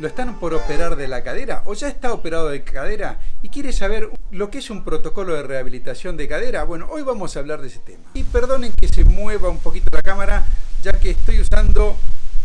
lo están por operar de la cadera o ya está operado de cadera y quiere saber lo que es un protocolo de rehabilitación de cadera, bueno, hoy vamos a hablar de ese tema. Y perdonen que se mueva un poquito la cámara, ya que estoy usando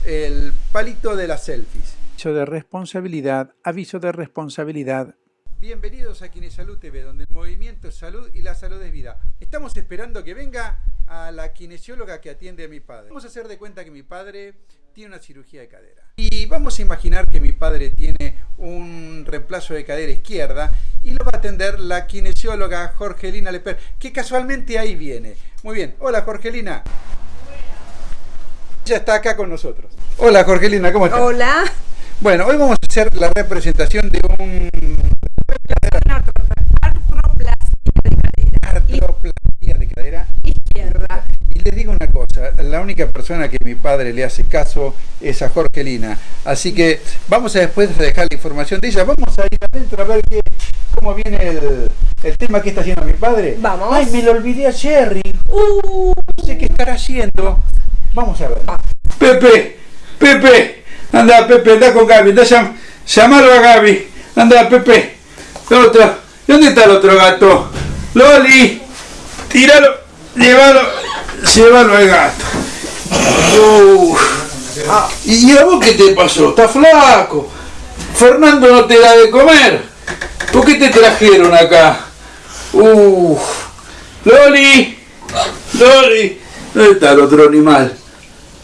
el palito de las selfies. Aviso de responsabilidad, aviso de responsabilidad. Bienvenidos a Kinesalud TV, donde el movimiento es salud y la salud es vida. Estamos esperando que venga a la kinesióloga que atiende a mi padre. Vamos a hacer de cuenta que mi padre tiene una cirugía de cadera. Y vamos a imaginar que mi padre tiene un reemplazo de cadera izquierda y lo va a atender la kinesióloga Jorgelina Leper, que casualmente ahí viene. Muy bien, hola Jorgelina. Ya está acá con nosotros. Hola Jorgelina, ¿cómo estás? Hola. Bueno, hoy vamos a hacer la representación de un... Artroplastia de cadera. Artroplastia de cadera Izquierda. Y les digo una cosa, la única persona que mi padre le hace caso es a Jorgelina. Así que vamos a después dejar la información de ella. Vamos a ir adentro a ver qué, cómo viene el, el tema que está haciendo mi padre. Vamos. Ay, me lo olvidé a Jerry. Uh, no sé qué estará haciendo. Vamos a ver. Pepe, Pepe, anda Pepe, anda con Gaby, anda llam, llamalo a Gaby, anda Pepe, otro, ¿dónde está el otro gato? Loli, tíralo, llévalo, llévalo al gato. Uh, ¿Y a vos qué te pasó? ¿Estás flaco? Fernando no te da de comer. ¿Por qué te trajeron acá? Uh, Loli, Loli, ¿dónde está el otro animal?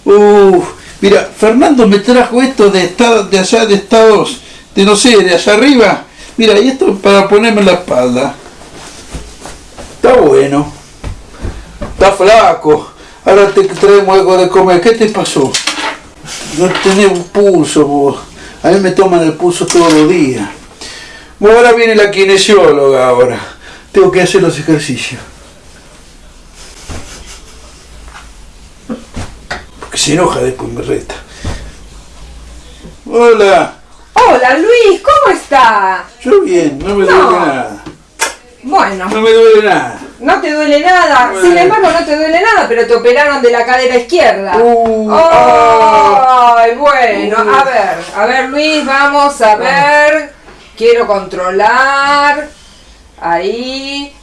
Uh, mira, Fernando me trajo esto de estado, de allá de Estados, de no sé, de allá arriba. Mira, y esto para ponerme en la espalda. Está bueno. Está flaco. Ahora te traemos algo de comer. ¿Qué te pasó? No tenés un pulso vos. A mí me toman el pulso todos los días. Bueno, ahora viene la kinesióloga ahora. Tengo que hacer los ejercicios. Porque se enoja después me reta. Hola. Hola Luis, ¿cómo está? Yo bien, no me duele nada. Bueno, No me duele nada. No te duele nada. Bueno. Sin embargo, no te duele nada, pero te operaron de la cadera izquierda. Uh. Ay, bueno, Uh. a ver, a ver Luis, vamos a ver. Quiero controlar. Ahí.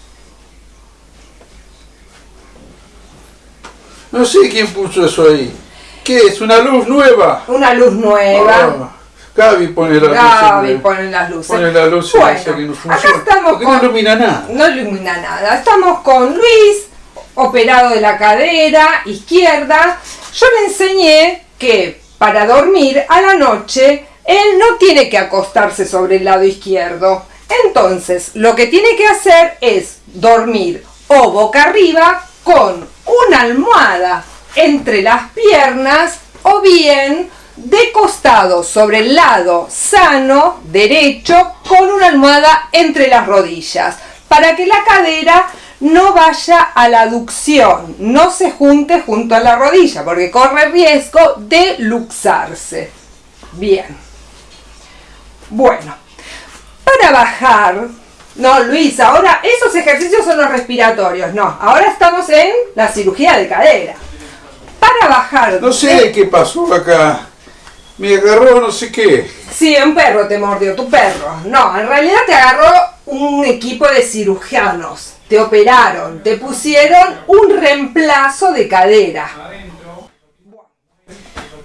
No sé quién puso eso ahí. ¿Qué es? ¿Una luz nueva? Una luz nueva. Gaby pone la luz. Gaby en- pone las luces. Pone la luz y Bueno, que no acá estamos Porque con- no ilumina nada. No ilumina nada. Estamos con Luis, operado de la cadera izquierda. Yo le enseñé que para dormir a la noche él no tiene que acostarse sobre el lado izquierdo. Entonces, lo que tiene que hacer es dormir o boca arriba con una almohada entre las piernas o bien de costado sobre el lado sano, derecho, con una almohada entre las rodillas, para que la cadera no vaya a la aducción, no se junte junto a la rodilla, porque corre riesgo de luxarse. Bien. Bueno, para bajar, no Luis, ahora esos ejercicios son los respiratorios, no, ahora estamos en la cirugía de cadera. Para bajar... No sé qué pasó acá. Me agarró no sé qué. Sí, un perro te mordió, tu perro. No, en realidad te agarró un equipo de cirujanos. Te operaron, te pusieron un reemplazo de cadera.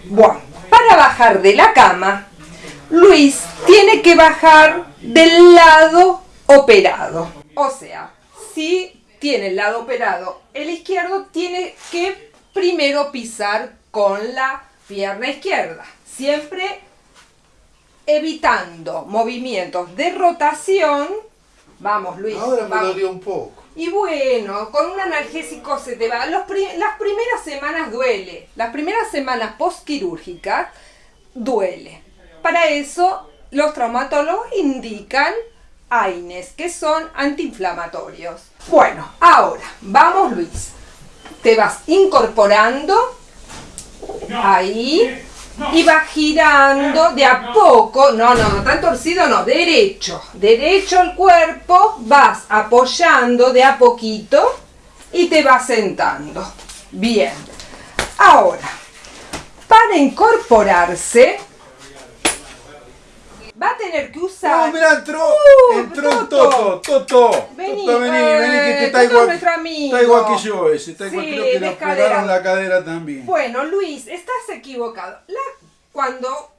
Bueno, para bajar de la cama, Luis tiene que bajar del lado operado. O sea, si tiene el lado operado el izquierdo, tiene que primero pisar con la pierna izquierda. Siempre evitando movimientos de rotación. Vamos, Luis. Ahora me vamos. dolió un poco. Y bueno, con un analgésico se te va. Los las primeras semanas duele. Las primeras semanas postquirúrgicas duele. Para eso, los traumatólogos indican AINES, que son antiinflamatorios. Bueno, ahora, vamos Luis. Te vas incorporando ahí y vas girando de a poco, no, no, no tan torcido, no, derecho, derecho el cuerpo, vas apoyando de a poquito y te vas sentando. Bien. Ahora, para incorporarse, va a tener que usar... No, mirá, entró, Uh, entró Toto. Toto, Toto. Vení, Toto, vení, eh, vení, que te está Toto es igual, amigo. está igual que yo ese, está igual Sí, que cadera. operaron la cadera también. Bueno, Luis, estás equivocado. La- cuando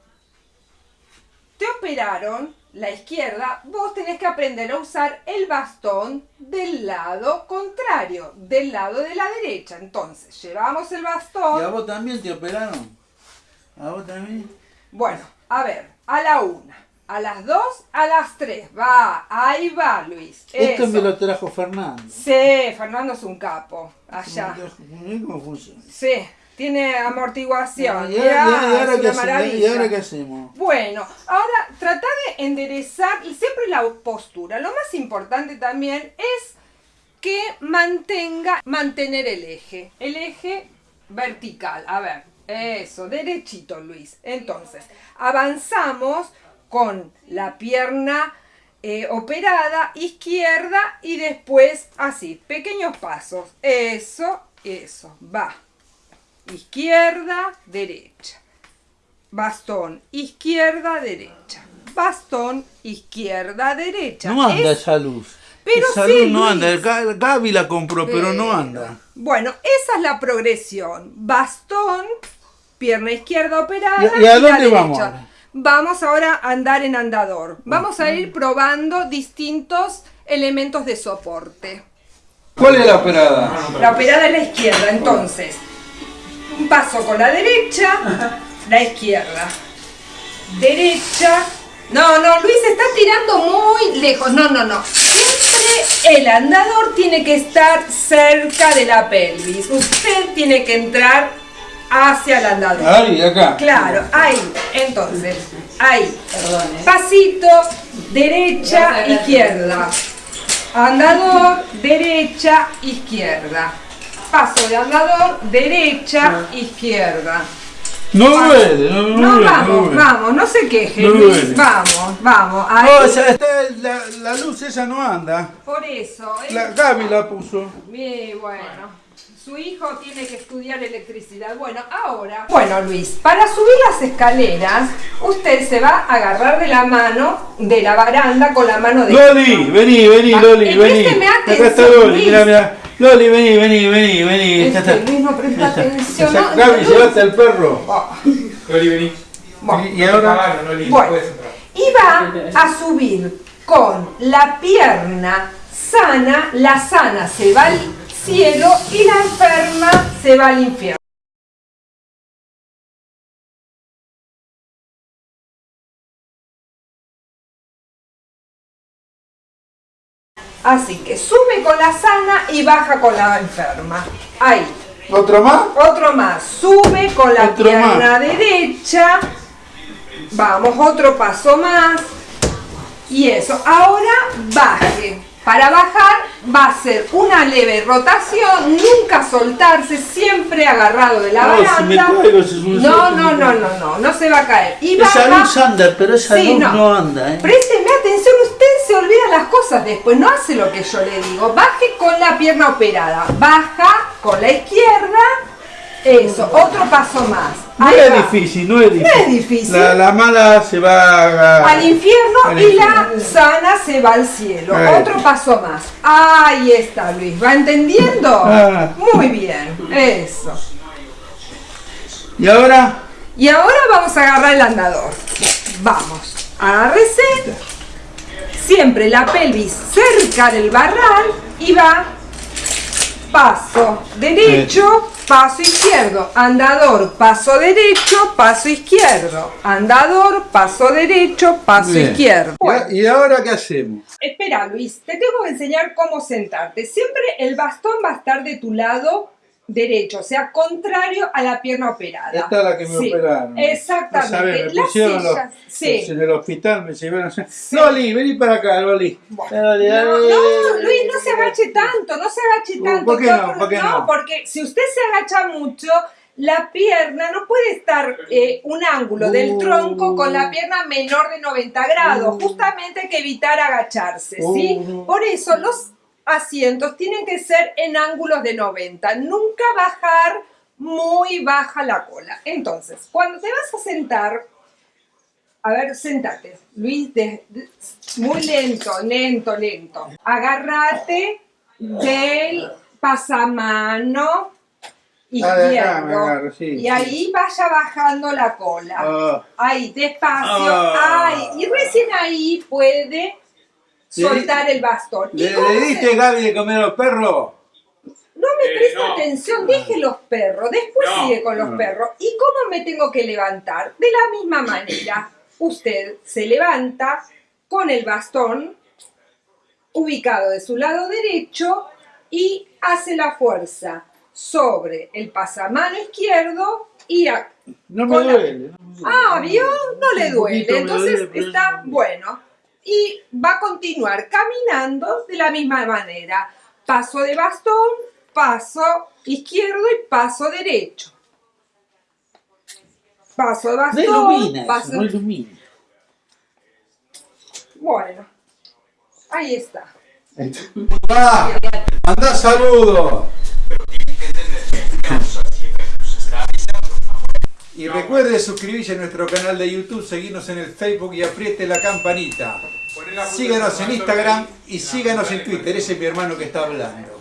te operaron la izquierda, vos tenés que aprender a usar el bastón del lado contrario, del lado de la derecha. Entonces, llevamos el ¿Y a bastón. vos también te operaron? ¿A vos también? Bueno, a ver, a la una, a las dos, a las tres. Va, ahí va, Luis. Esto Eso. me lo trajo Fernando. Sí, Fernando es un capo. Allá. Mirá ¿Cómo funciona? Sí, tiene amortiguación. ¿Y Mirá, ahora, y ahora es qué una hacemos? ¿Y maravilla. ahora qué hacemos? Bueno, ahora trata de enderezar y siempre la postura. Lo más importante también es que mantenga, mantener el eje, el eje vertical. A ver, eso, derechito Luis. Entonces, avanzamos con la pierna eh, operada izquierda y después así, pequeños pasos. Eso, eso, va. Izquierda, derecha bastón, izquierda, derecha. Bastón, izquierda, derecha. No anda Es- esa luz. Pero esa sí, luz no anda. Ga- Gaby la compró, pero no anda. Bueno, esa es la progresión. Bastón, pierna izquierda operada. ¿Y- y a la dónde vamos derecha. Vamos ahora a andar en andador. Vamos a ir probando distintos elementos de soporte. ¿Cuál es la operada? La operada es la izquierda, entonces. Un paso con la derecha, la izquierda. Derecha. No, no, Luis está tirando muy lejos. No, no, no. Siempre el andador tiene que estar cerca de la pelvis. Usted tiene que entrar hacia el andador. Ahí, acá. Claro, ahí. Entonces, ahí. Pasito, derecha, izquierda. Andador, derecha, izquierda. Paso de andador, derecha, izquierda. No duele, no duele. No, no vamos, vamos, no se queje, No Luis. Vamos, vamos. Ahí. No, esa- esta- la, la luz esa no anda. Por eso. ¿eh? La, Gaby la puso. Bien, bueno. Su hijo tiene que estudiar electricidad. Bueno, ahora. Bueno, Luis, para subir las escaleras, usted se va a agarrar de la mano de la baranda con la mano de. Loli, vení, vení, Ah, Loli, vení. présteme Acá está atención, Loli, Luis. mirá, mirá. Loli, vení, vení, vení, vení. Este, está. Luis no presta está. atención. Ya- ¿no? Gaby, Luis. llevaste al perro. Ah, Loli, vení. bueno. Y, y ahora. Ah, Loli, Bueno, y va a subir con la pierna sana, la sana se va al cielo y la enferma se va al infierno. Así que sube con la sana y baja con la enferma. Ahí. ¿Otro más? Otro más. Sube con la Otro pierna derecha. Vamos, otro paso más. Y eso. Ahora baje. Para bajar va a ser una leve rotación, nunca soltarse, siempre agarrado de la No, si me baranda. caigo, si no, no, no, no, no, no se va a caer. Y Esa baja. luz anda, pero esa Sí, luz no. no. anda, ¿eh? Présteme atención, usted se olvida las cosas después, no hace lo que yo le digo. Baje con la pierna operada, baja con la izquierda, eso, otro paso más. No Ahí es va. difícil, no es difícil. es difícil. La, la mala se va a... Al infierno Al y la sana se va al cielo. Otro paso más. Ahí está, Luis. ¿Va entendiendo? Ah. Muy bien. Eso. Y ahora... Y ahora vamos a agarrar el andador. Vamos. Agárrese. Siempre la pelvis cerca del barral y va paso derecho, paso izquierdo, andador, paso derecho, paso izquierdo, andador, paso derecho, paso Bien. izquierdo. Bueno, ¿Y ahora qué hacemos? espera Luis, te tengo que enseñar cómo sentarte. Siempre el bastón va a estar de tu lado derecho, o sea, contrario a la pierna operada. Esta es la que me Sí, operaron. Exactamente. No sabés, me Las pusieron los- sillas, sí. En el hospital me llevaron... Loli, vení para acá, Loli. Loli, No, no, Luis, no se agache tanto, no se agache tanto. ¿Por qué no? ¿Por qué no? porque si usted se agacha mucho, la pierna no puede estar eh, un ángulo del Uh. tronco con la pierna menor de 90 grados. Uh. Justamente hay que evitar agacharse, ¿sí? Uh. Por eso los asientos tienen que ser en ángulos de 90. Nunca bajar muy baja la cola. Entonces, cuando te vas a sentar, A ver, sentate. Luis, de- de- muy lento, lento, lento. Agárrate del pasamano Ah, izquierdo. agarro, sí, y sí. ahí vaya bajando la cola. Ah. Ahí, despacio. Ah. Ahí. Y recién ahí puede soltar el bastón. ¿Y ¿Le, le se- diste Gaby de comer a los perros? No me Eh, presta no. atención, deje los perros, después No. sigue con los No. perros. ¿Y cómo me tengo que levantar? De la misma manera, usted se levanta con el bastón ubicado de su lado derecho y hace la fuerza sobre el pasamano izquierdo y a- No me la- duele. no me duele. Ah, ¿vio? No le duele. Entonces está bueno. Y va a continuar caminando de la misma manera. Paso de bastón, paso izquierdo y paso derecho. Paso de No bastón, eso, paso... no ilumina. Bueno, ahí está. ¡Ah! ¡Mandá saludos! Y recuerde suscribirse a nuestro canal de YouTube, seguirnos en el Facebook y apriete la campanita. Síganos en Instagram y síganos en Twitter. Ese es mi hermano que está hablando.